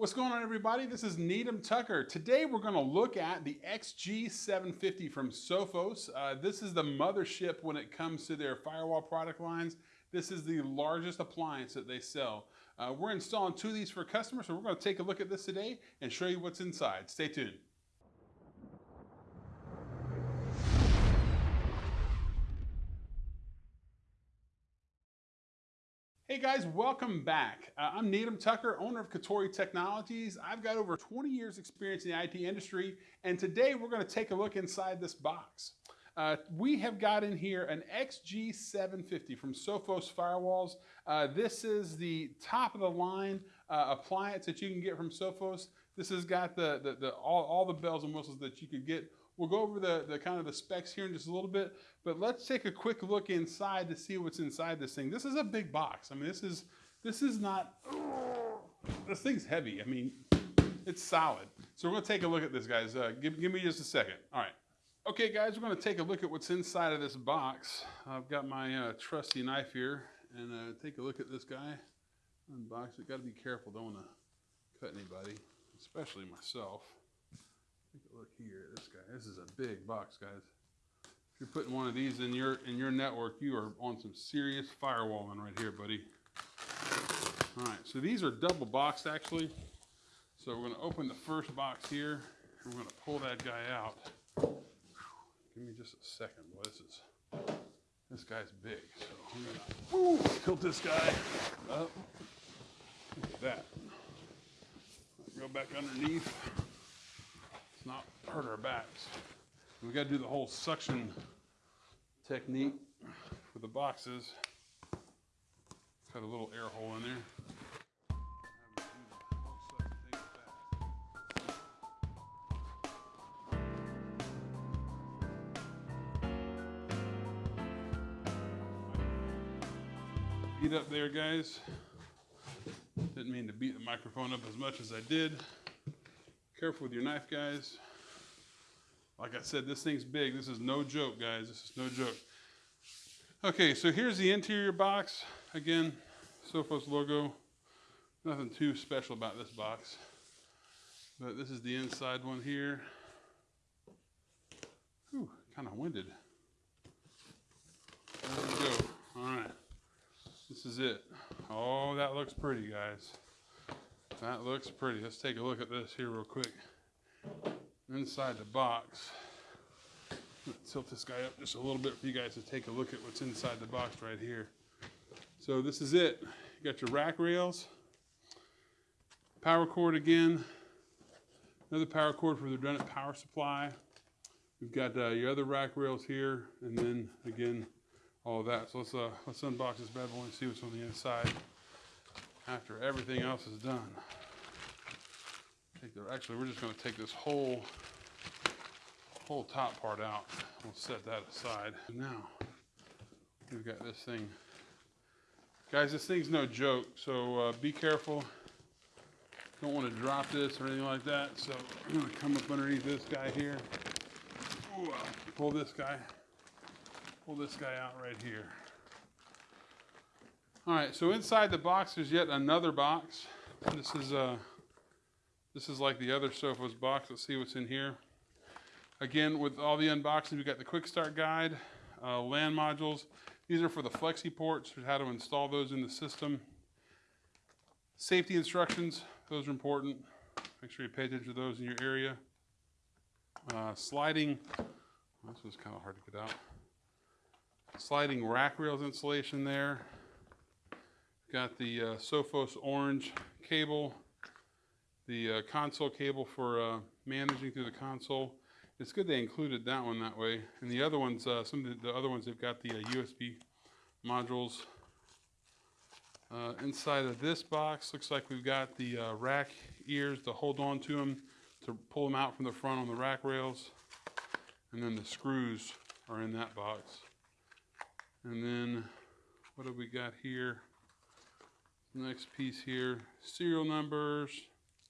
What's going on, everybody? This is Needham Tucker. Today, we're going to look at the XG750 from Sophos. Uh, this is the mothership when it comes to their firewall product lines. This is the largest appliance that they sell. Uh, we're installing two of these for customers, so we're going to take a look at this today and show you what's inside. Stay tuned. Hey guys, welcome back. Uh, I'm Needham Tucker, owner of Katori Technologies. I've got over 20 years experience in the IT industry, and today we're gonna take a look inside this box. Uh, we have got in here an XG750 from Sophos Firewalls. Uh, this is the top of the line uh, appliance that you can get from Sophos. This has got the, the, the all, all the bells and whistles that you could get We'll go over the, the kind of the specs here in just a little bit, but let's take a quick look inside to see what's inside this thing. This is a big box. I mean, this is, this is not, this thing's heavy. I mean, it's solid. So we're gonna take a look at this, guys. Uh, give, give me just a second. All right. Okay, guys, we're gonna take a look at what's inside of this box. I've got my uh, trusty knife here, and uh, take a look at this guy. Unbox it. Got to be careful. Don't want to cut anybody, especially myself. Look here. This guy. This is a big box, guys. If you're putting one of these in your in your network, you are on some serious firewalling right here, buddy. All right. So these are double boxed actually. So we're going to open the first box here. We're to pull that guy out. Give me just a second. Boy, this is this guy's big. So I'm going to tilt this guy up. Look at that. Go back underneath not hurt our backs. We got to do the whole suction technique for the boxes. Cut a little air hole in there. Beat up there, guys. Didn't mean to beat the microphone up as much as I did. Careful with your knife, guys. Like I said, this thing's big. This is no joke, guys. This is no joke. Okay, so here's the interior box. Again, Sophos logo. Nothing too special about this box. But this is the inside one here. Whew, kind of winded. There we go. All right. This is it. Oh, that looks pretty, guys. That looks pretty. Let's take a look at this here real quick. Inside the box. Tilt this guy up just a little bit for you guys to take a look at what's inside the box right here. So this is it. You got your rack rails, power cord again, another power cord for the redundant power supply. We've got uh, your other rack rails here, and then again, all of that. So let's uh, let's unbox this bad boy and see what's on the inside after everything else is done. Actually, we're just going to take this whole whole top part out. We'll set that aside. Now, we've got this thing. Guys, this thing's no joke, so uh, be careful. Don't want to drop this or anything like that. So I'm going to come up underneath this guy here. Ooh, pull this guy. Pull this guy out right here. All right, so inside the box there's yet another box. This is uh, this is like the other Sophos box. Let's see what's in here. Again, with all the unboxing, we've got the quick start guide, uh, LAN modules. These are for the flexi ports, how to install those in the system. Safety instructions, those are important. Make sure you pay attention to those in your area. Uh, sliding, this was kind of hard to get out. Sliding rack rails installation there. Got the uh, Sophos orange cable, the uh, console cable for uh, managing through the console. It's good they included that one that way. And the other ones, uh, some of the, the, other ones, they've got the USB uh, modules. Uh, inside of this box, looks like we've got the rack ears to hold on to them, to pull them out from the front on the rack rails. And then the screws are in that box. And then what have we got here? Next piece here, serial numbers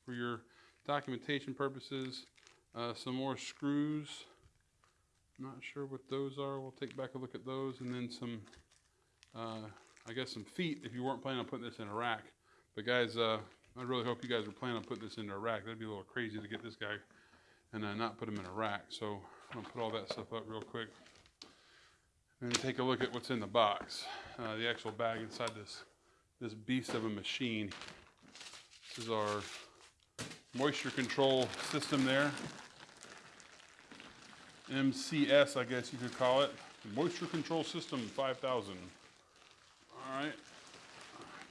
for your documentation purposes. Uh, some more screws. Not sure what those are. We'll take back a look at those. And then some, uh, I guess some feet if you weren't planning on putting this in a rack. But guys, uh, I really hope you guys are planning on putting this into a rack. That'd be a little crazy to get this guy and uh, not put him in a rack. So I'm gonna put all that stuff up real quick. And take a look at what's in the box. Uh, the actual bag inside this, this beast of a machine. This is our moisture control system there. MCS, I guess you could call it. Moisture Control System 5000. All right.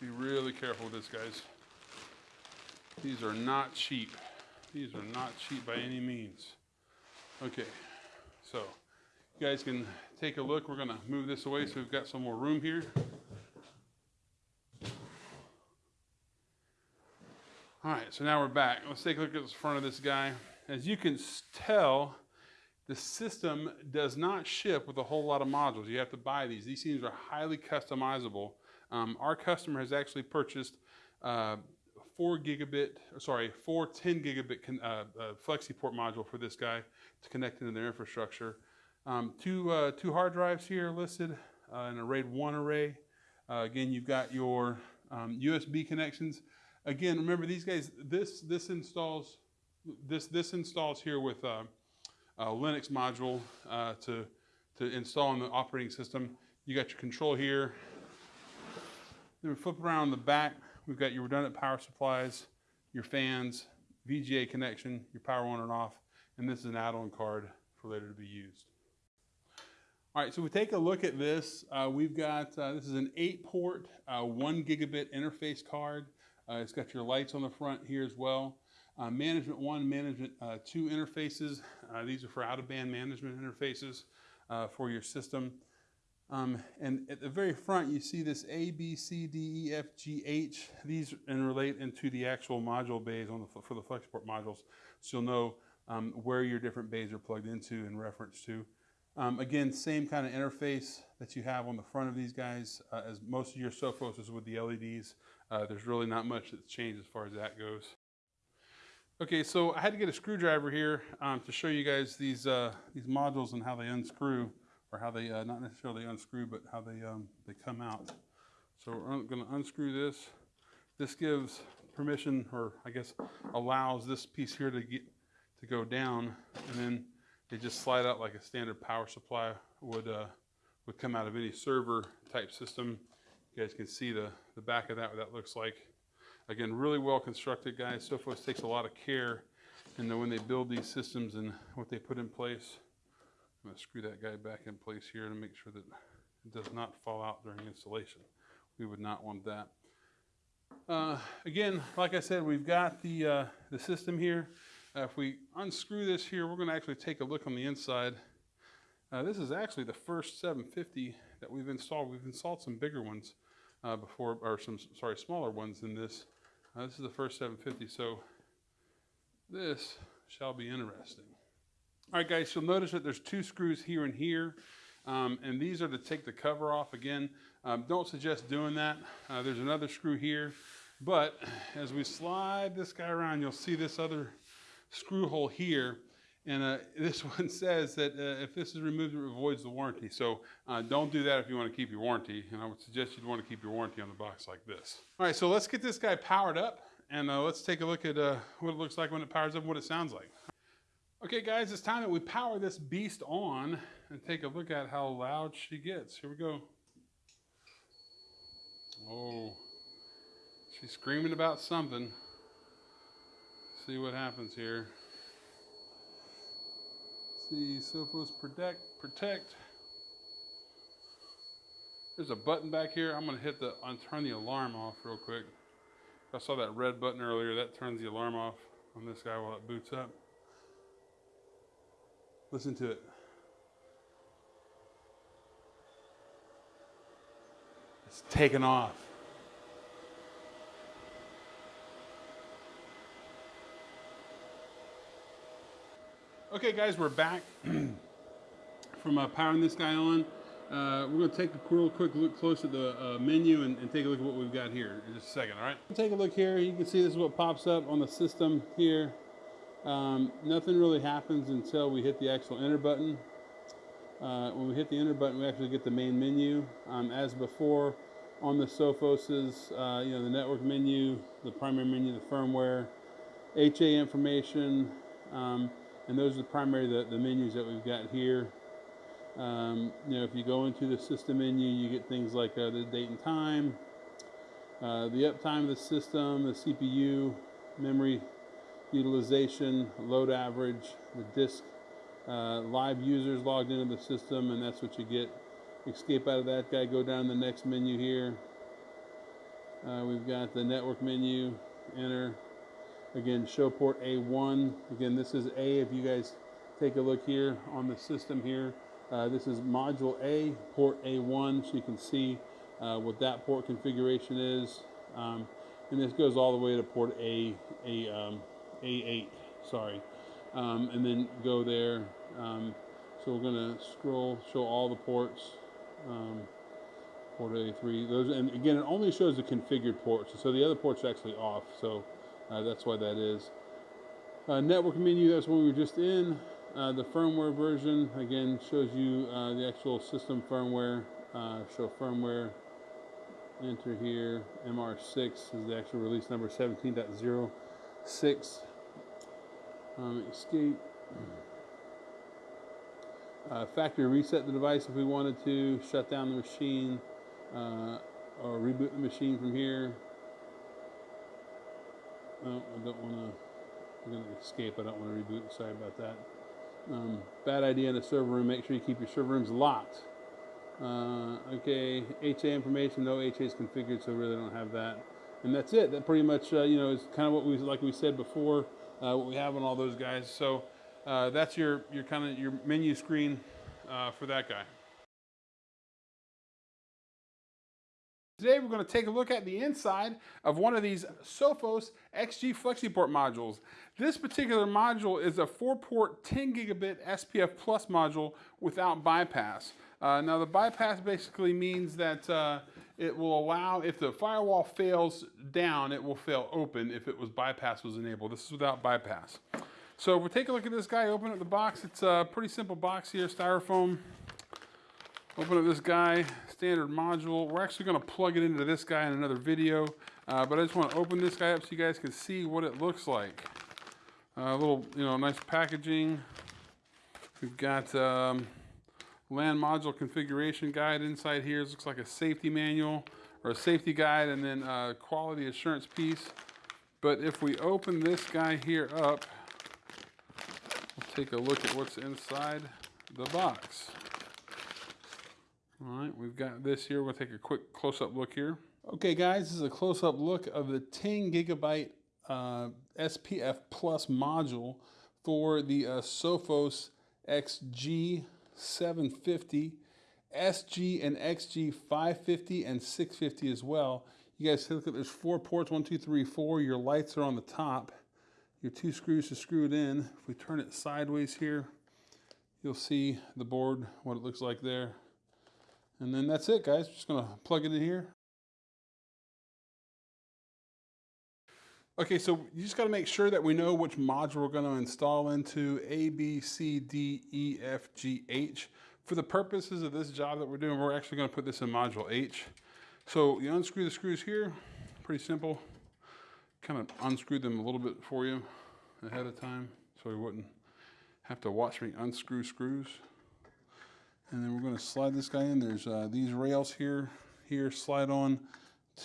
Be really careful with this, guys. These are not cheap. These are not cheap by any means. Okay, so you guys can take a look. We're gonna move this away so we've got some more room here. All right, so now we're back. Let's take a look at the front of this guy. As you can tell, the system does not ship with a whole lot of modules. You have to buy these. These things are highly customizable. Um, our customer has actually purchased uh, four gigabit, sorry, four 10 gigabit con, uh, uh, FlexiPort module for this guy to connect into their infrastructure. Um, two, uh, two hard drives here listed, uh, an RAID 1 array. Uh, again, you've got your um, USB connections. Again, remember these guys, this, this installs, this, this installs here with a Linux module to, to install in the operating system. You got your control here, then we flip around the back, we've got your redundant power supplies, your fans, VGA connection, your power on and off, and this is an add-on card for later to be used. All right, so we take a look at this. Uh, we've got, uh, this is an eight port, uh, one gigabit interface card. Uh, it's got your lights on the front here as well. Uh, management one, management uh, two interfaces. these are for out of band management interfaces for your system. Um, and at the very front, you see this A, B, C, D, E, F, G, H. These and relate into the actual module bays on the, for the FlexPort modules. So you'll know um, where your different bays are plugged into in reference to. Um, again, same kind of interface that you have on the front of these guys uh, as most of your Sophos is with the LEDs. Uh, there's really not much that's changed as far as that goes. Okay, so I had to get a screwdriver here um, to show you guys these, uh, these modules and how they unscrew or how they, uh, not necessarily unscrew, but how they, um, they come out. So we're going to unscrew this. This gives permission, or I guess allows this piece here to get to go down, and then they just slide out like a standard power supply would uh, would come out of any server type system. You guys can see the, the back of that, what that looks like. Again, really well constructed, guys. Sophos takes a lot of care the, when they build these systems and what they put in place. I'm going to screw that guy back in place here to make sure that it does not fall out during installation. We would not want that. Uh, again, like I said, we've got the, uh, the system here. Uh, if we unscrew this here, we're going to actually take a look on the inside. Uh, this is actually the first 750 that we've installed. We've installed some bigger ones uh, before, or some, sorry, smaller ones than this. Uh, this is the first 750, so this shall be interesting. All right, guys, you'll notice that there's two screws here and here, um, and these are to take the cover off. Again, um, don't suggest doing that. Uh, there's another screw here, but as we slide this guy around, you'll see this other screw hole here, and uh, this one says that uh, if this is removed, it avoids the warranty. So uh, don't do that if you want to keep your warranty, and I would suggest you'd want to keep your warranty on the box like this. All right, so let's get this guy powered up, and uh, let's take a look at uh, what it looks like when it powers up and what it sounds like. Okay guys, it's time that we power this beast on and take a look at how loud she gets. Here we go. Oh, she's screaming about something. See what happens here. See, Sophos protect, protect. There's a button back here. I'm gonna hit the, turn the alarm off real quick. I saw that red button earlier. That turns the alarm off on this guy while it boots up. Listen to it. It's taken off. Okay, guys, we're back from uh, powering this guy on. Uh, we're going to take a real quick look close at the uh, menu and, and, take a look at what we've got here in just a second, all right? Take a look here. You can see this is what pops up on the system here. Um, nothing really happens until we hit the actual enter button. Uh, when we hit the enter button, we actually get the main menu. Um, as before, on the Sophoses, uh, you know, the network menu, the primary menu, the firmware, HA information, um, and those are the primary the, the menus that we've got here. Um, you know, if you go into the system menu, you get things like uh, the date and time, uh, the uptime of the system, the CPU, memory utilization, load average, the disk, uh, live users logged into the system, and that's what you get. Escape out of that guy, go down the next menu here. Uh, we've got the network menu, enter. Again, show port A1. Again, this is A. If you guys take a look here on the system here, uh, this is module A, port A1, so you can see uh, what that port configuration is. Um, and this goes all the way to port A, A, um, A8, sorry. Um, and then go there. Um, so we're going to scroll, show all the ports. Um, port A3, those, and again, it only shows the configured ports. So the other ports are actually off, so uh, that's why that is. Uh, network menu, that's one we were just in. Uh, the firmware version, again, shows you uh, the actual system firmware. Uh, show firmware, enter here, MR6 is the actual release number 17.06. Um, escape. Uh, factory reset the device if we wanted to, shut down the machine, uh, or reboot the machine from here. I don't want to, I'm going to escape, I don't want to reboot, sorry about that. Um, bad idea in a server room, make sure you keep your server rooms locked. Uh, okay, HA information, no HA is configured, so really don't have that. And that's it, that pretty much, uh, you know, is kind of what we, like we said before, uh, what we have on all those guys. So uh, that's your, your kind of your menu screen uh, for that guy. Today we're going to take a look at the inside of one of these Sophos XG FlexiPort modules. This particular module is a 4-port 10 gigabit SPF Plus module without bypass. Uh, now the bypass basically means that uh, it will allow, if the firewall fails down, it will fail open if it was bypass was enabled. This is without bypass. So we'll take a look at this guy, open up the box. It's a pretty simple box here, styrofoam. Open up this guy, standard module. We're actually gonna plug it into this guy in another video, uh, but I just wanna open this guy up so you guys can see what it looks like. A uh, little, you know, nice packaging. We've got um, LAN module configuration guide inside here. This looks like a safety manual or a safety guide and then a quality assurance piece. But if we open this guy here up, we'll take a look at what's inside the box. All right, we've got this here. We'll take a quick close-up look here. Okay, guys, this is a close-up look of the 10 gigabyte uh, SPF Plus module for the uh, Sophos XG750, SG and XG 550 and 650 as well. You guys look at there's four ports, one, two, three, four. Your lights are on the top. Your two screws are screwed in. If we turn it sideways here, you'll see the board, what it looks like there. And then that's it, guys. Just gonna plug it in here. Okay, so you just gotta make sure that we know which module we're gonna install into A, B, C, D, E, F, G, H. For the purposes of this job that we're doing, we're actually gonna put this in module H. So you unscrew the screws here, pretty simple. Kind of unscrew them a little bit for you ahead of time so you wouldn't have to watch me unscrew screws. And then we're going to slide this guy in. There's uh, these rails here, here slide on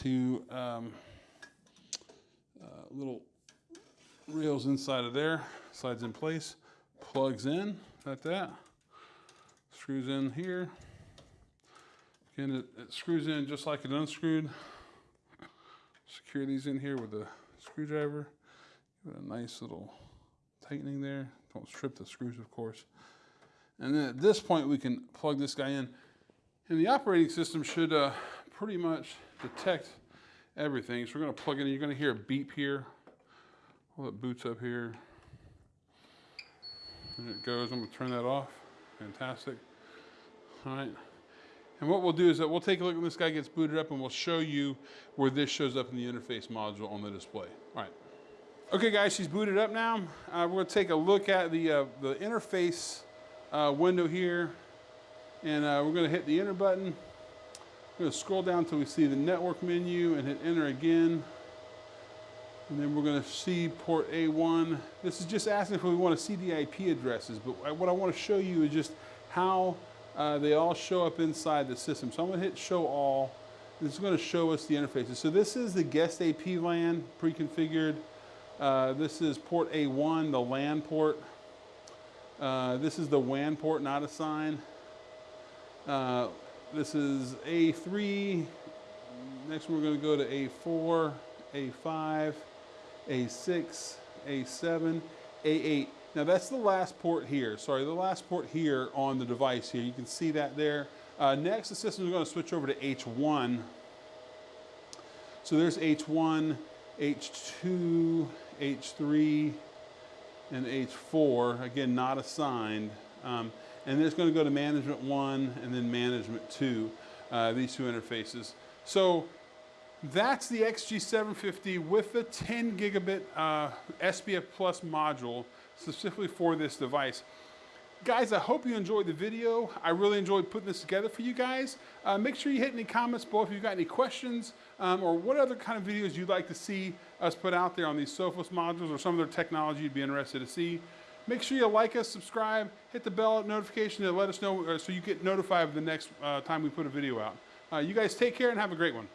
to um, uh, little rails inside of there. Slides in place, plugs in like that. Screws in here. Again, it, it screws in just like it unscrewed. Secure these in here with a screwdriver. Give it a nice little tightening there. Don't strip the screws, of course. And then at this point, we can plug this guy in. And the operating system should uh, pretty much detect everything. So we're gonna plug it in. You're gonna hear a beep here. Well, it boots up here. And it goes. I'm gonna turn that off. Fantastic. All right. And what we'll do is that we'll take a look when this guy gets booted up and we'll show you where this shows up in the interface module on the display. All right. Okay guys, she's booted up now. Uh, we're gonna take a look at the, uh, the interface uh, window here. And uh, we're gonna hit the enter button. We're going to scroll down until we see the network menu and hit enter again. And then we're going to see port A1. This is just asking if we want to see the IP addresses, but what I want to show you is just how uh, they all show up inside the system. So I'm going to hit show all. This is going to show us the interfaces. So this is the guest AP LAN pre-configured. Uh, this is port A1, the LAN port. Uh, this is the WAN port not assigned. Uh, this is A3. Next we're going to go to A4, A5, A6, A7, A8. Now that's the last port here. Sorry, the last port here on the device here. You can see that there. Uh, next, the system is going to switch over to H1. So there's H1, H2, H3, and H4. Again, not assigned. Um, and it's going to go to management one and then management two, uh, these two interfaces. So that's the XG750 with the 10 gigabit uh, SPF Plus module specifically for this device. Guys, I hope you enjoyed the video. I really enjoyed putting this together for you guys. Uh, make sure you hit any comments below if you've got any questions um, or what other kind of videos you'd like to see us put out there on these Sophos modules or some other technology you'd be interested to see. Make sure you like us, subscribe, hit the bell notification to let us know uh, so you get notified of the next uh, time we put a video out. Uh, you guys take care and have a great one.